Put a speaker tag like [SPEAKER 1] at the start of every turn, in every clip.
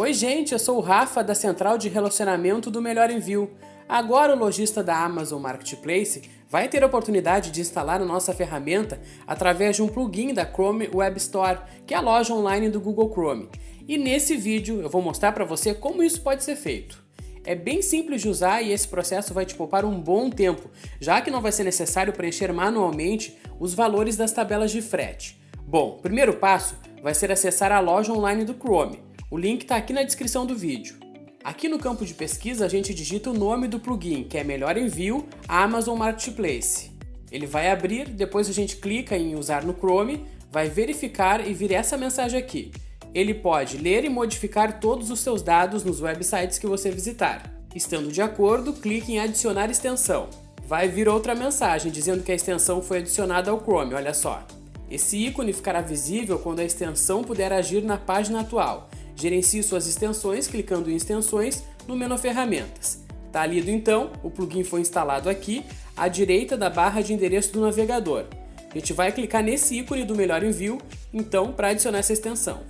[SPEAKER 1] Oi gente, eu sou o Rafa da Central de Relacionamento do Melhor Envio. Agora o lojista da Amazon Marketplace vai ter a oportunidade de instalar a nossa ferramenta através de um plugin da Chrome Web Store, que é a loja online do Google Chrome. E nesse vídeo eu vou mostrar para você como isso pode ser feito. É bem simples de usar e esse processo vai te poupar um bom tempo, já que não vai ser necessário preencher manualmente os valores das tabelas de frete. Bom, primeiro passo vai ser acessar a loja online do Chrome. O link está aqui na descrição do vídeo. Aqui no campo de pesquisa a gente digita o nome do plugin, que é Melhor Envio Amazon Marketplace. Ele vai abrir, depois a gente clica em usar no Chrome, vai verificar e vir essa mensagem aqui. Ele pode ler e modificar todos os seus dados nos websites que você visitar. Estando de acordo, clique em adicionar extensão. Vai vir outra mensagem dizendo que a extensão foi adicionada ao Chrome, olha só. Esse ícone ficará visível quando a extensão puder agir na página atual. Gerencie suas extensões clicando em extensões no menu ferramentas. Tá lido então, o plugin foi instalado aqui, à direita da barra de endereço do navegador. A gente vai clicar nesse ícone do melhor envio, então, para adicionar essa extensão.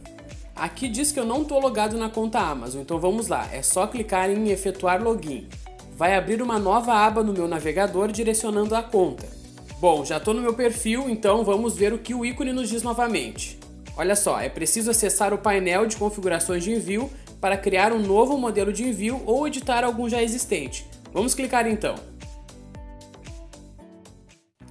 [SPEAKER 1] Aqui diz que eu não estou logado na conta Amazon, então vamos lá, é só clicar em efetuar login. Vai abrir uma nova aba no meu navegador direcionando a conta. Bom, já estou no meu perfil, então vamos ver o que o ícone nos diz novamente. Olha só, é preciso acessar o painel de configurações de envio para criar um novo modelo de envio ou editar algum já existente. Vamos clicar então.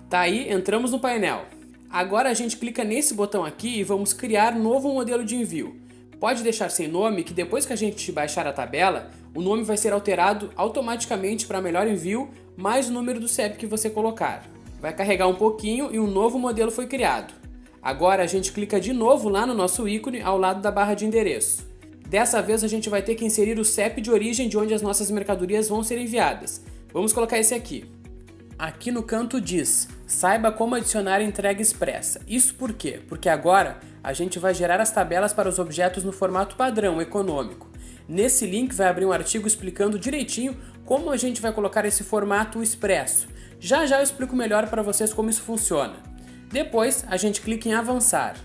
[SPEAKER 1] Tá aí, entramos no painel. Agora a gente clica nesse botão aqui e vamos criar novo modelo de envio. Pode deixar sem nome que depois que a gente baixar a tabela, o nome vai ser alterado automaticamente para melhor envio mais o número do CEP que você colocar. Vai carregar um pouquinho e um novo modelo foi criado. Agora a gente clica de novo lá no nosso ícone ao lado da barra de endereço. Dessa vez a gente vai ter que inserir o CEP de origem de onde as nossas mercadorias vão ser enviadas. Vamos colocar esse aqui. Aqui no canto diz, saiba como adicionar entrega expressa. Isso por quê? Porque agora a gente vai gerar as tabelas para os objetos no formato padrão, econômico. Nesse link vai abrir um artigo explicando direitinho como a gente vai colocar esse formato expresso. Já já eu explico melhor para vocês como isso funciona. Depois, a gente clica em avançar.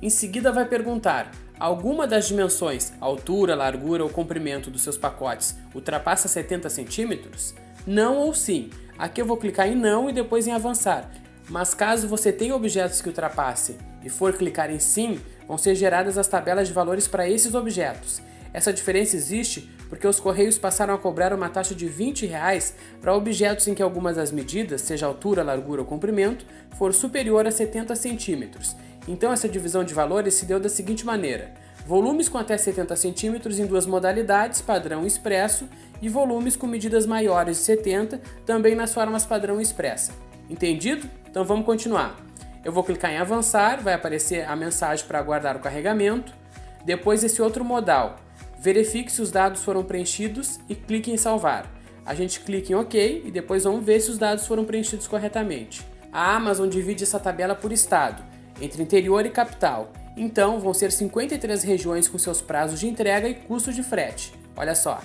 [SPEAKER 1] Em seguida vai perguntar, alguma das dimensões, altura, largura ou comprimento dos seus pacotes ultrapassa 70 centímetros? Não ou sim. Aqui eu vou clicar em não e depois em avançar. Mas caso você tenha objetos que ultrapassem e for clicar em sim, vão ser geradas as tabelas de valores para esses objetos. Essa diferença existe porque os Correios passaram a cobrar uma taxa de 20 reais para objetos em que algumas das medidas, seja altura, largura ou comprimento, for superior a 70 centímetros. Então essa divisão de valores se deu da seguinte maneira. Volumes com até 70 centímetros em duas modalidades, padrão expresso, e volumes com medidas maiores de 70, também nas formas padrão expressa. Entendido? Então vamos continuar. Eu vou clicar em avançar, vai aparecer a mensagem para aguardar o carregamento. Depois esse outro modal, verifique se os dados foram preenchidos e clique em salvar. A gente clica em OK e depois vamos ver se os dados foram preenchidos corretamente. A Amazon divide essa tabela por estado, entre interior e capital. Então vão ser 53 regiões com seus prazos de entrega e custo de frete. Olha só.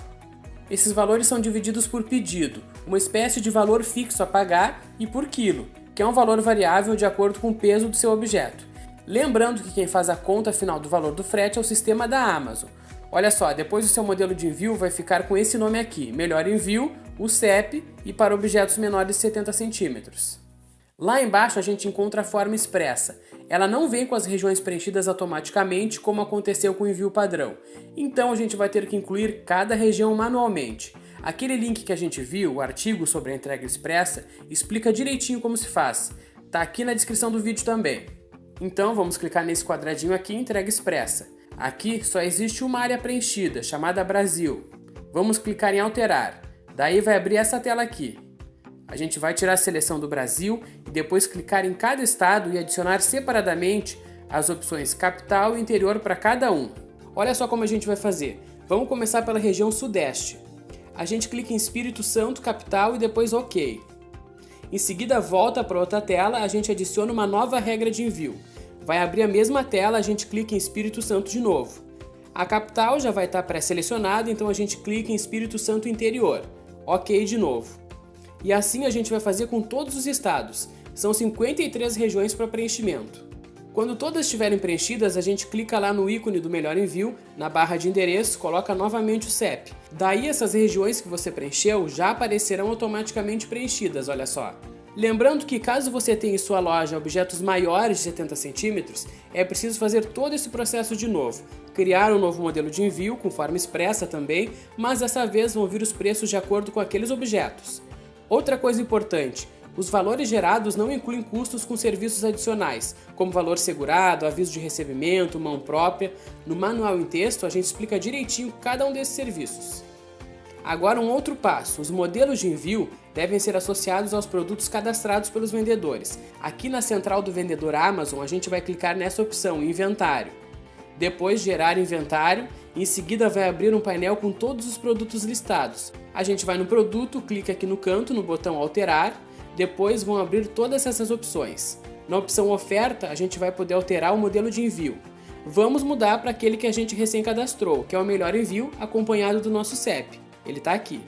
[SPEAKER 1] Esses valores são divididos por pedido, uma espécie de valor fixo a pagar, e por quilo, que é um valor variável de acordo com o peso do seu objeto. Lembrando que quem faz a conta final do valor do frete é o sistema da Amazon. Olha só, depois o seu modelo de envio vai ficar com esse nome aqui, melhor envio, o CEP e para objetos menores de 70 centímetros. Lá embaixo a gente encontra a forma expressa. Ela não vem com as regiões preenchidas automaticamente como aconteceu com o envio padrão. Então a gente vai ter que incluir cada região manualmente. Aquele link que a gente viu, o artigo sobre a entrega expressa, explica direitinho como se faz. Tá aqui na descrição do vídeo também. Então vamos clicar nesse quadradinho aqui, entrega expressa. Aqui só existe uma área preenchida, chamada Brasil. Vamos clicar em alterar. Daí vai abrir essa tela aqui. A gente vai tirar a seleção do Brasil e depois clicar em cada estado e adicionar separadamente as opções capital e interior para cada um. Olha só como a gente vai fazer. Vamos começar pela região sudeste. A gente clica em Espírito Santo, capital e depois OK. Em seguida volta para outra tela, a gente adiciona uma nova regra de envio. Vai abrir a mesma tela, a gente clica em Espírito Santo de novo. A capital já vai estar pré-selecionada, então a gente clica em Espírito Santo Interior. Ok de novo. E assim a gente vai fazer com todos os estados. São 53 regiões para preenchimento. Quando todas estiverem preenchidas, a gente clica lá no ícone do melhor envio, na barra de endereço, coloca novamente o CEP. Daí essas regiões que você preencheu já aparecerão automaticamente preenchidas, olha só. Lembrando que caso você tenha em sua loja objetos maiores de 70 centímetros, é preciso fazer todo esse processo de novo. Criar um novo modelo de envio com forma expressa também, mas dessa vez vão vir os preços de acordo com aqueles objetos. Outra coisa importante, os valores gerados não incluem custos com serviços adicionais, como valor segurado, aviso de recebimento, mão própria. No manual em texto a gente explica direitinho cada um desses serviços. Agora um outro passo, os modelos de envio devem ser associados aos produtos cadastrados pelos vendedores. Aqui na central do vendedor Amazon a gente vai clicar nessa opção, inventário. Depois gerar inventário, em seguida vai abrir um painel com todos os produtos listados. A gente vai no produto, clica aqui no canto no botão alterar depois vão abrir todas essas opções. Na opção oferta, a gente vai poder alterar o modelo de envio. Vamos mudar para aquele que a gente recém cadastrou, que é o melhor envio acompanhado do nosso CEP. Ele está aqui.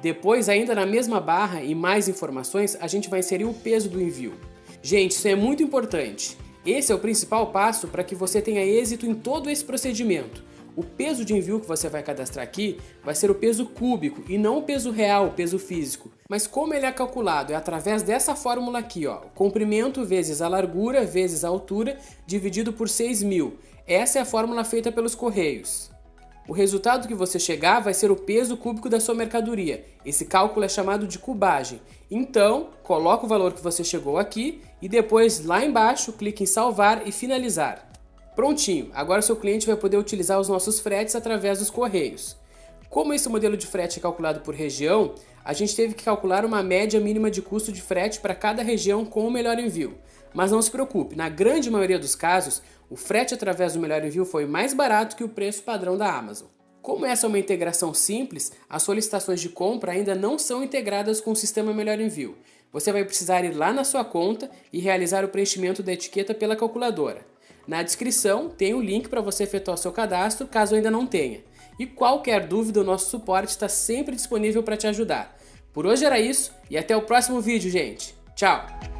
[SPEAKER 1] Depois, ainda na mesma barra e mais informações, a gente vai inserir o peso do envio. Gente, isso é muito importante. Esse é o principal passo para que você tenha êxito em todo esse procedimento. O peso de envio que você vai cadastrar aqui vai ser o peso cúbico e não o peso real, o peso físico. Mas como ele é calculado? É através dessa fórmula aqui, ó, comprimento vezes a largura vezes a altura dividido por 6.000. Essa é a fórmula feita pelos Correios. O resultado que você chegar vai ser o peso cúbico da sua mercadoria. Esse cálculo é chamado de cubagem. Então, coloca o valor que você chegou aqui e depois lá embaixo clique em salvar e finalizar. Prontinho, agora seu cliente vai poder utilizar os nossos fretes através dos correios. Como esse modelo de frete é calculado por região, a gente teve que calcular uma média mínima de custo de frete para cada região com o melhor envio. Mas não se preocupe, na grande maioria dos casos, o frete através do melhor envio foi mais barato que o preço padrão da Amazon. Como essa é uma integração simples, as solicitações de compra ainda não são integradas com o sistema Melhor Envio. Você vai precisar ir lá na sua conta e realizar o preenchimento da etiqueta pela calculadora. Na descrição tem o link para você efetuar seu cadastro, caso ainda não tenha. E qualquer dúvida, o nosso suporte está sempre disponível para te ajudar. Por hoje era isso e até o próximo vídeo, gente. Tchau!